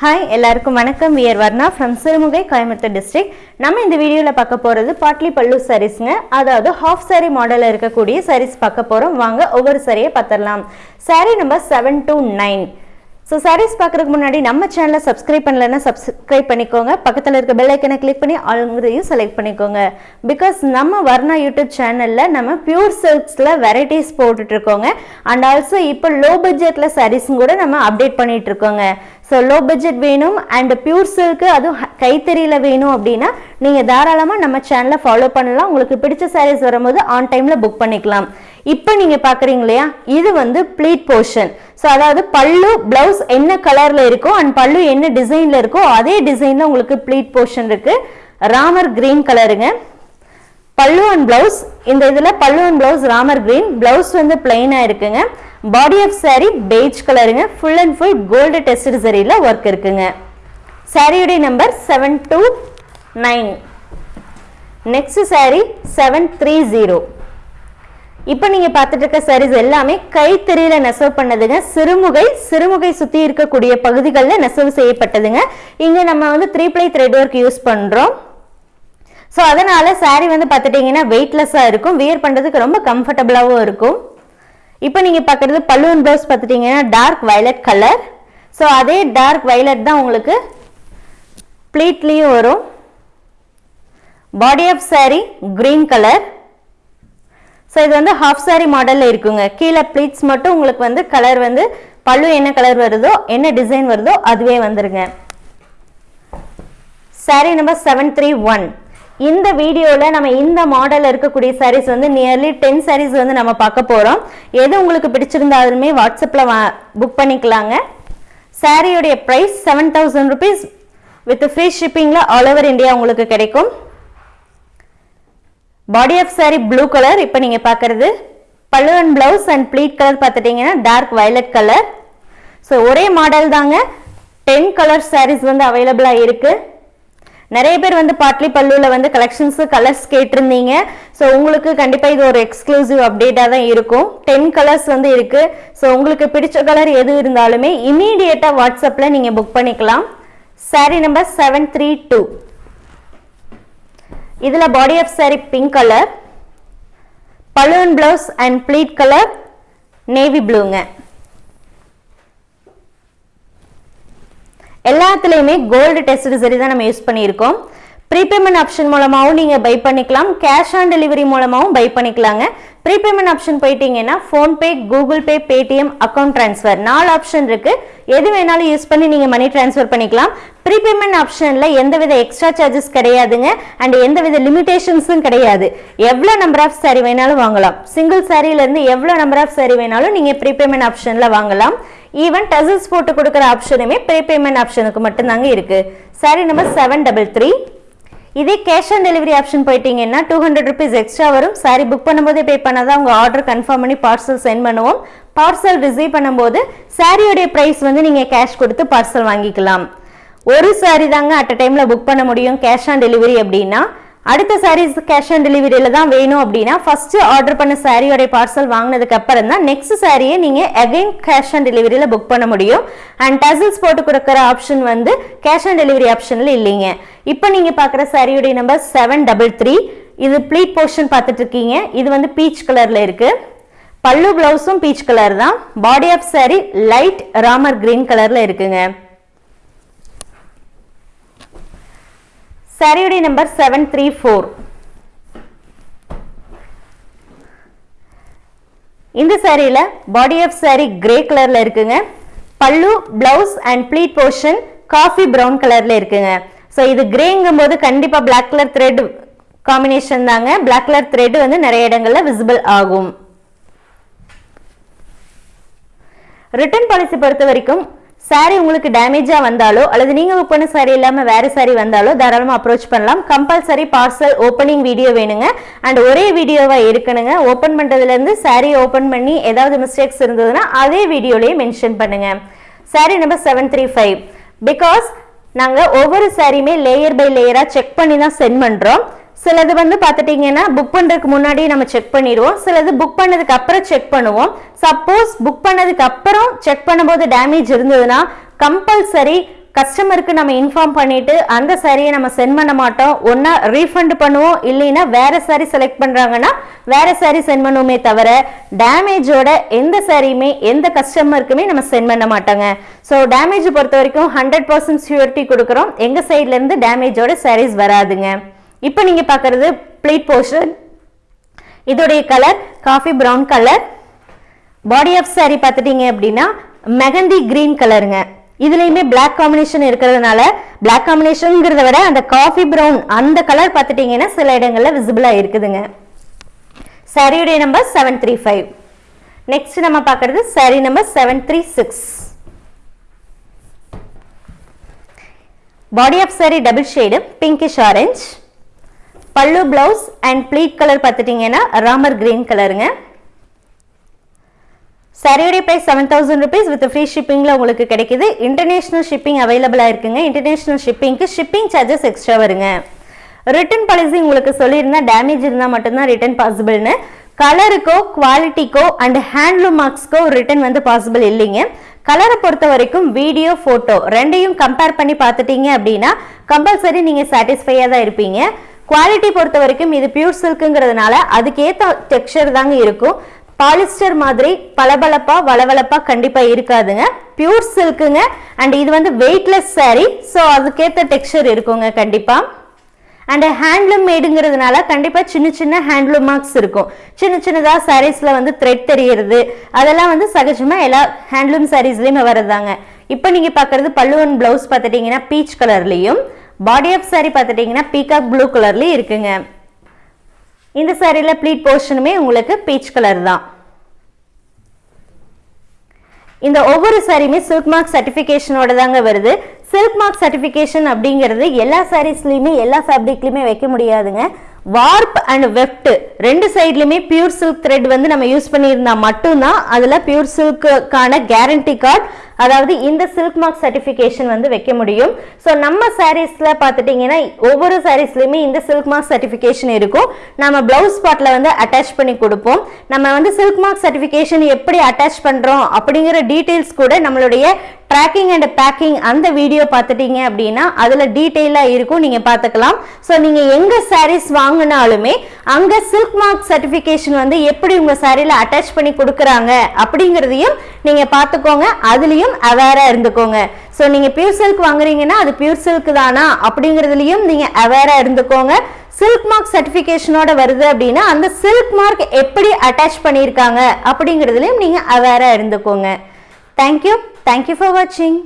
Hi எல்லாருக்கும் வணக்கம். We're Varna from Sirumugai Coimbatore district நம்ம இந்த வீடியோவில் பார்க்க போகிறது பாட்லி பல்லு சாரீஸ்ங்க அதாவது ஹாஃப் saree மாடலில் இருக்கக்கூடிய sarees பார்க்க போகிறோம் வாங்க ஒவ்வொரு சாரியை பார்த்துடலாம். Saree number seven two nine so sarees பார்க்குறதுக்கு முன்னாடி நம்ம சேனலை சப்ஸ்கிரைப் பண்ணலன்னா சப்ஸ்கிரைப் பண்ணிக்கோங்க. பக்கத்தில் இருக்க பெல் ஐக்கனை கிளிக் பண்ணி ஆளுங்கிறதையும் செலக்ட் பண்ணிக்கோங்க. பிகாஸ் நம்ம வர்ணா யூடியூப் சேனலில் நம்ம பியூர் சில்க்ஸில் வெரைட்டிஸ் போட்டுட்ருக்கோங்க அண்ட் ஆல்சோ இப்போ லோ பட்ஜெட்டில் சாரீஸும் கூட நம்ம அப்டேட் பண்ணிகிட்ருக்கோங்க ஸோ லோ பட்ஜெட் வேணும் அண்ட் பியூர் சில்க்கு அதுவும் கைத்தறியில் வேணும் அப்படின்னா நீங்கள் தாராளமாக நம்ம சேனலை ஃபாலோ பண்ணலாம். உங்களுக்கு பிடிச்ச சாரீஸ் வரும்போது ஆன் டைமில் புக் பண்ணிக்கலாம். இப்போ நீங்கள் பார்க்குறீங்க இல்லையா? இது வந்து ப்ளீட் போர்ஷன் ஸோ அதாவது பல்லு ப்ளவுஸ் என்ன கலரில் இருக்கோ அண்ட் பல்லு என்ன டிசைனில் இருக்கோ அதே டிசைனில் உங்களுக்கு ப்ளீட் போர்ஷன் இருக்குது ராமர் க்ரீன் கலருங்க பல்லு அண்ட் ப்ளவுஸ் இந்த இதில் pallu and blouse Ramar green blouse வந்து பிளெயினாக இருக்குங்க. பாடி ஆஃப் saree beige கலருங்க full and full gold test சரியில் work இருக்குங்க. சாரியுடைய number seven two nine next saree seven three zero இப்போ நீங்கள் பார்த்துட்டு இருக்க சாரீஸ் எல்லாமே கைத்தறியில் நெசவு பண்ணதுங்க. சிறுமுகை சிறுமுகை சுற்றி இருக்கக்கூடிய பகுதிகளில் நெசவு செய்யப்பட்டதுங்க. இங்கே நம்ம வந்து three ply thread work use பண்ணுறோம் ஸோ அதனால் சாரீ வந்து பார்த்துட்டிங்கன்னா வெயிட்லெஸ்ஸாக இருக்கும். வியர் பண்ணுறதுக்கு ரொம்ப கம்ஃபர்டபுளாகவும் இருக்கும். இப்போ நீங்கள் பார்க்குறது பல்லுவன் ப்ளவுஸ் பார்த்துட்டிங்கன்னா டார்க் வயலட் கலர் ஸோ அதே டார்க் வயலட் தான் உங்களுக்கு ப்ளீட்லேயும் வரும். Body of saree green colour so இது வந்து ஹாஃப் saree மாடலில் இருக்குங்க. கீழே ப்ளீட்ஸ் மட்டும் உங்களுக்கு வந்து கலர் வந்து பல்லு என்ன கலர் வருதோ என்ன டிசைன் வருதோ அதுவே வந்துருங்க. Saree number seven three one இந்த வீடியோவில் நம்ம இந்த மாடலில் இருக்கக்கூடிய சாரீஸ் வந்து நியர்லி டென் சாரீஸ் வந்து நம்ம பார்க்க போகிறோம் எது உங்களுக்கு பிடிச்சிருந்தாலுமே வாட்ஸ்அப்பில் வா புக் பண்ணிக்கலாங்க. சாரியோடைய price seven thousand rupees with free ஷிப்பிங்கில் all over India உங்களுக்கு கிடைக்கும். Body of saree blue colour இப்போ நீங்கள் பார்க்குறது. Pallu and blouse and pleat colour பார்த்துட்டிங்கன்னா டார்க் வயலட் கலர் ஸோ ஒரே மாடல் தாங்க. டென் கலர் சாரீஸ் வந்து அவைலபிளாக இருக்குது நிறைய பேர் வந்து பாட்லி பல்லுவில் வந்து கலெக்ஷன்ஸு கலர்ஸ் கேட்டிருந்தீங்க. ஸோ உங்களுக்கு கண்டிப்பாக இது ஒரு எக்ஸ்க்ளூசிவ் அப்டேட்டாக தான் இருக்கும். டென் கலர்ஸ் வந்து இருக்குது ஸோ உங்களுக்கு பிடிச்ச கலர் எது இருந்தாலுமே இமீடியட்டாக வாட்ஸ்அப்பில் நீங்கள் புக் பண்ணிக்கலாம். Saree number seven three two இதில் body of saree pink colour balloon blouse and pleat colour navy ப்ளூங்க எல்லாத்துலேயுமே கோல்டு டெஸ்ட் சரி தான் நம்ம யூஸ் பண்ணியிருக்கோம். ப்ரீபேமெண்ட் ஆப்ஷன் மூலமாகவும் நீங்கள் பை பண்ணிக்கலாம். கேஷ் ஆன் டெலிவரி மூலமாகவும் பை பண்ணிக்கலாங்க. ப்ரீபேமெண்ட் ஆப்ஷன் போயிட்டீங்கன்னா PhonePe Google Pay Paytm account transfer நாலு ஆப்ஷன் இருக்கு. எது வேணாலும் யூஸ் பண்ணி நீங்கள் மணி ட்ரான்ஸ்ஃபர் பண்ணிக்கலாம். ப்ரீபேமெண்ட் ஆப்ஷனில் எந்தவித எக்ஸ்ட்ரா சார்ஜஸ் கிடையாதுங்க. அண்ட் எந்தவித லிமிடேஷன்ஸும் கிடையாது. எவ்வளோ நம்பர் ஆஃப் சாரி வேணாலும் வாங்கலாம். சிங்கிள் சாரியிலேருந்து எவ்வளோ நம்பர் ஆஃப் சாரி வேணாலும் நீங்கள் ப்ரீபேமெண்ட் ஆப்ஷனில் வாங்கலாம். ஈவன் டசல்ஸ் போட்டு கொடுக்குற ஆப்ஷனுமே ப்ரீபேமெண்ட் ஆப்ஷனுக்கு மட்டும்தாங்க இருக்கு. Saree number seven double three இதே கேஷ் ஆன் டெலிவரி ஆப்ஷன் போயிட்டீங்கன்னா டூ ஹண்ட்ரட் ருபீஸ் எக்ஸ்ட்ரா வரும். சாரி புக் பண்ணும்போதே பே பண்ணால் தான் உங்கள் ஆர்டர் கன்ஃபார்ம் பண்ணி பார்சல் சென்ட் பண்ணுவோம். பார்சல் ரிசீவ் பண்ணும்போது சாரியோடைய ப்ரைஸ் வந்து நீங்கள் கேஷ் கொடுத்து பார்சல் வாங்கிக்கலாம். ஒரு சாரி தாங்க அட் அ டைமில் புக் பண்ண முடியும் கேஷ் ஆன் டெலிவரி அப்படின்னா. அடுத்த சாரீஸ் கேஷ் ஆன் டெலிவரியில் தான் வேணும் அப்படின்னா ஃபஸ்ட்டு ஆர்டர் பண்ண சாரியோடைய பார்சல் வாங்கினதுக்கு அப்புறம் தான் நெக்ஸ்ட் சாரியை நீங்கள் அகைன் கேஷ் ஆன் டெலிவரியில் புக் பண்ண முடியும். அண்ட் டசல்ஸ் போட்டு கொடுக்குற ஆப்ஷன் வந்து கேஷ் ஆன் டெலிவரி ஆப்ஷனில் இல்லைங்க. இப்போ நீங்கள் பார்க்குற சாரியுடைய நம்பர் செவன் டபுள் த்ரீ இது ப்ளீட் போர்ஷன் பார்த்துட்டு இருக்கீங்க இது வந்து பீச் கலரில் இருக்குது பல்லு பிளவுஸும் பீச் கலர் தான். Body of saree light Ramar green கலரில் இருக்குங்க. சாரியுடைய நம்பர் செவன் த்ரீ ஃபோர் இந்த சாரியில் பாடி ஆஃப் சாரி கிரே கலரில் இருக்குங்க. Pallu blouse and pleat portion coffee brown கலரில் இருக்குங்க. ஸோ இது கிரேங்கும் போது கண்டிப்பாக பிளாக் கலர் த்ரெட் காம்பினேஷன் தாங்க. பிளாக் கலர் த்ரெட் வந்து நிறைய இடங்களில் விசிபிள் ஆகும். ரிட்டர்ன் பாலிசி பொறுத்த வரைக்கும் சாரீ உங்களுக்கு டேமேஜாக வந்தாலோ அல்லது நீங்கள் புக் பண்ண சாரி இல்லாமல் வேறு சாரி வந்தாலோ தாராளமாக அப்ரோச் பண்ணலாம். கம்பல்சரி பார்சல் ஓப்பனிங் வீடியோ வேணுங்க. அண்ட் ஒரே வீடியோவாக இருக்கணுங்க. ஓப்பன் பண்ணுறதுலேருந்து சாரி ஓப்பன் பண்ணி ஏதாவது மிஸ்டேக்ஸ் இருந்ததுன்னா அதே வீடியோலேயே மென்ஷன் பண்ணுங்கள் saree number seven three five because நாங்கள் ஒவ்வொரு சாரியுமே லேயர் பை லேயராக செக் பண்ணி தான் சென்ட் பண்ணுறோம் சிலது வந்து பார்த்துட்டிங்கன்னா புக் பண்ணுறதுக்கு முன்னாடி நம்ம செக் பண்ணிடுவோம். சிலது புக் பண்ணதுக்கு அப்புறம் செக் பண்ணுவோம். சப்போஸ் புக் பண்ணதுக்கு அப்புறம் செக் பண்ணும்போது டேமேஜ் இருந்ததுன்னா கம்பல்சரி கஸ்டமருக்கு நம்ம இன்ஃபார்ம் பண்ணிட்டு அந்த சாரியை நம்ம சென்ட் பண்ண மாட்டோம். ஒன்னா ரீஃபண்ட் பண்ணுவோம். இல்லைன்னா வேற சாரி செலக்ட் பண்றாங்கன்னா வேற சாரி சென்ட் பண்ணுவோமே தவிர டேமேஜோட எந்த சாரியுமே எந்த கஸ்டமருக்குமே நம்ம சென்ட் பண்ண மாட்டோங்க. ஸோ டேமேஜ் பொறுத்த வரைக்கும் ஹண்ட்ரட் பர்சன்ட் சியூரிட்டி கொடுக்குறோம். எங்க சைட்ல இருந்து டேமேஜோட சாரீஸ் வராதுங்க. இப்போ நீங்க பார்க்கறது பிளேட் போர்ஷன் இதோடைய colour coffee brown colour body of saree பார்த்துட்டீங்க அப்படின்னா மெகந்தி கிரீன் கலருங்க இதுலேயுமே பிளாக் காம்பினேஷன் இருக்கிறதுனால பிளாக் காம்பினேஷனுங்கிறத விட அந்த காஃபி ப்ரௌன் அந்த கலர் பார்த்துட்டீங்கன்னா சில இடங்களில் விசிபிளாக இருக்குதுங்க. சரியுடைய number seven three five next நம்ம பார்க்கறது saree number seven three six body of saree double shade pinkish orange pallu blouse and pleat colour பார்த்துட்டீங்கன்னா ராமர் கிரீன் கலருங்க சரியுடைய price seven thousand rupees with free ஷிப்பிங்கில் உங்களுக்கு கிடைக்குது. இன்டர்நேஷ்னல் ஷிப்பிங் அவைலபிளாக இருக்குங்க. International ஷிப்பிங்க்கு shipping charges extra வருங்க. ரிட்டர்ன் பாலிசி உங்களுக்கு சொல்லியிருந்தா டேமேஜ் இருந்தால் மட்டும்தான் ரிட்டர்ன் பாசிபிள்னு கலருக்கோ குவாலிட்டிக்கோ அண்ட் ஹேண்ட்லூம் மார்க்ஸ்க்கோ ரிட்டர்ன் வந்து பாசிபிள் இல்லைங்க. கலரை பொறுத்த வரைக்கும் வீடியோ ஃபோட்டோ ரெண்டையும் கம்பேர் பண்ணி பார்த்துட்டீங்க அப்படின்னா கம்பல்சரி நீங்கள் சாட்டிஸ்ஃபையாக தான் இருப்பீங்க. குவாலிட்டி பொறுத்த வரைக்கும் இது பியூர் சில்க்குங்கிறதுனால அதுக்கேற்ற டெக்ஸ்சர் தாங்க இருக்கும். பாலிஸ்டர் மாதிரி பளபளப்பா வளவளப்பா கண்டிப்பா இருக்காதுங்க. பியூர் சில்க்குங்க அண்ட் இது வந்து வெயிட்லெஸ் saree. ஸோ அதுக்கேற்ற டெக்ஸ்டர் இருக்குங்க கண்டிப்பா. அண்ட் ஹேண்ட்லூம் மேடுங்கிறதுனால கண்டிப்பாக சின்ன சின்ன ஹேண்ட்லூம் மார்க்ஸ் இருக்கும். சின்ன சின்னதாக சாரீஸில் வந்து த்ரெட் தெரியறது. அதெல்லாம் வந்து சகஜமாக எல்லா ஹேண்ட்லூம் சாரீஸ்லேயுமே வரதாங்க இப்போ நீங்கள் பார்க்குறது பல்லுவன் பிளவுஸ் பார்த்துட்டிங்கன்னா பீச் கலர்லேயும் பாடி ஆஃப் சாரீ பார்த்துட்டிங்கன்னா பீகாக் ப்ளூ கலர்லேயும் இருக்குங்க. இந்த சாரியில் ப்ளீட் போர்ஷனுமே உங்களுக்கு பீச் கலர் தான். இந்த ஒவ்வொரு சாரியுமே சில்க் மார்க் சர்டிஃபிகேஷனோட தாங்க வருது. சில்க் மார்க் சர்டிஃபிகேஷன் அப்படிங்கிறது எல்லா சாரீஸ்லையுமே எல்லா ஃபேப்ரிக்லையுமே வைக்க முடியாதுங்க. வார்ப் அண்ட் வெஃப்ட் ரெண்டு சைட்லையுமே பியூர் சில்க் த்ரெட் வந்து நம்ம யூஸ் பண்ணியிருந்தா மட்டும்தான் அதில் பியூர் சில்க்குக்கான கேரண்டி கார்டு அதாவது இந்த சில்க் மார்க் சர்டிஃபிகேஷன் வந்து வைக்க முடியும். ஸோ நம்ம சாரீஸில் பார்த்துட்டிங்கன்னா ஒவ்வொரு சாரீஸ்லையுமே இந்த சில்க் மார்க் சர்டிஃபிகேஷன் இருக்கும். நம்ம பிளவுஸ் ஸ்பாட்டில் வந்து அட்டாச் பண்ணி கொடுப்போம். நம்ம வந்து சில்க் மார்க் சர்டிஃபிகேஷன் எப்படி அட்டாச் பண்ணுறோம் அப்படிங்கிற டீட்டெயில்ஸ் கூட நம்மளுடைய ட்ராக்கிங் அண்ட் பேக்கிங் அந்த வீடியோ பார்த்துட்டீங்க அப்படின்னா அதில் டீட்டெயிலாக இருக்கும். நீங்கள் பார்த்துக்கலாம். ஸோ நீங்கள் எங்கே சாரீஸ் வாங்கினாலுமே அங்கே சில்க் மார்க் சர்டிஃபிகேஷன் வந்து எப்படி உங்கள் சாரியில் அட்டாச் பண்ணி கொடுக்குறாங்க அப்படிங்கிறதையும் நீங்கள் பார்த்துக்கோங்க. அதுலேயும் அவேராக இருந்துக்கோங்க. ஸோ நீங்கள் பியூர் சில்க் வாங்குறீங்கன்னா அது பியூர் சில்க் தானா? அப்படிங்கிறதுலையும் நீங்கள் அவேராக இருந்துக்கோங்க. சில்க் மார்க் சர்டிஃபிகேஷனோட வருது அப்படின்னா அந்த சில்க் மார்க் எப்படி அட்டாச் பண்ணியிருக்காங்க அப்படிங்கிறதுலையும் நீங்கள் அவேராக இருந்துக்கோங்க. தேங்க்யூ தேங்க்யூ ஃபார் வாட்சிங்